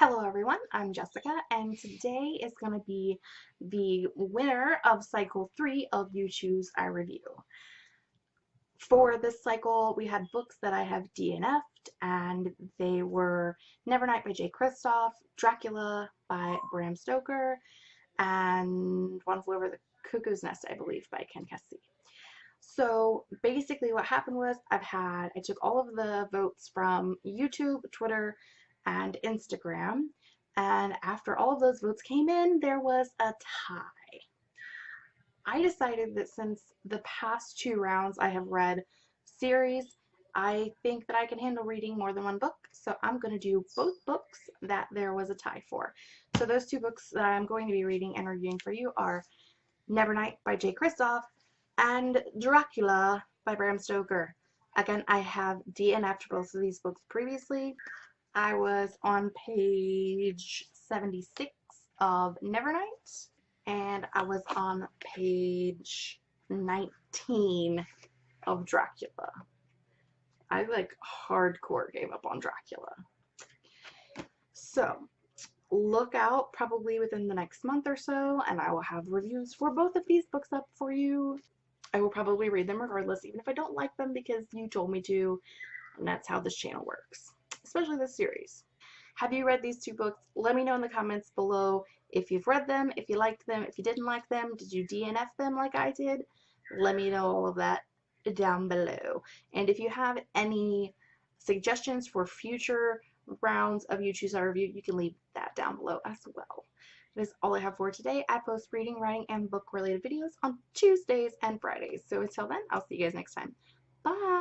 Hello everyone, I'm Jessica and today is going to be the winner of cycle 3 of You Choose I Review. For this cycle we had books that I have DNF'd and they were Nevernight by Jay Kristoff, Dracula by Bram Stoker, and One Flew Over the Cuckoo's Nest I believe by Ken Kesey. So basically what happened was I've had, I took all of the votes from YouTube, Twitter, and Instagram. And after all of those votes came in, there was a tie. I decided that since the past two rounds I have read series, I think that I can handle reading more than one book. So I'm going to do both books that there was a tie for. So those two books that I'm going to be reading and reviewing for you are Nevernight by Jay Kristoff and Dracula by Bram Stoker. Again, I have DNF'd both of these books previously. I was on page 76 of Nevernight, and I was on page 19 of Dracula. I like hardcore gave up on Dracula. So, look out probably within the next month or so, and I will have reviews for both of these books up for you. I will probably read them regardless, even if I don't like them because you told me to, and that's how this channel works especially this series. Have you read these two books? Let me know in the comments below if you've read them, if you liked them, if you didn't like them, did you DNF them like I did? Let me know all of that down below. And if you have any suggestions for future rounds of You Choose I Review, you can leave that down below as well. That is all I have for today. I post reading, writing, and book related videos on Tuesdays and Fridays. So until then, I'll see you guys next time. Bye!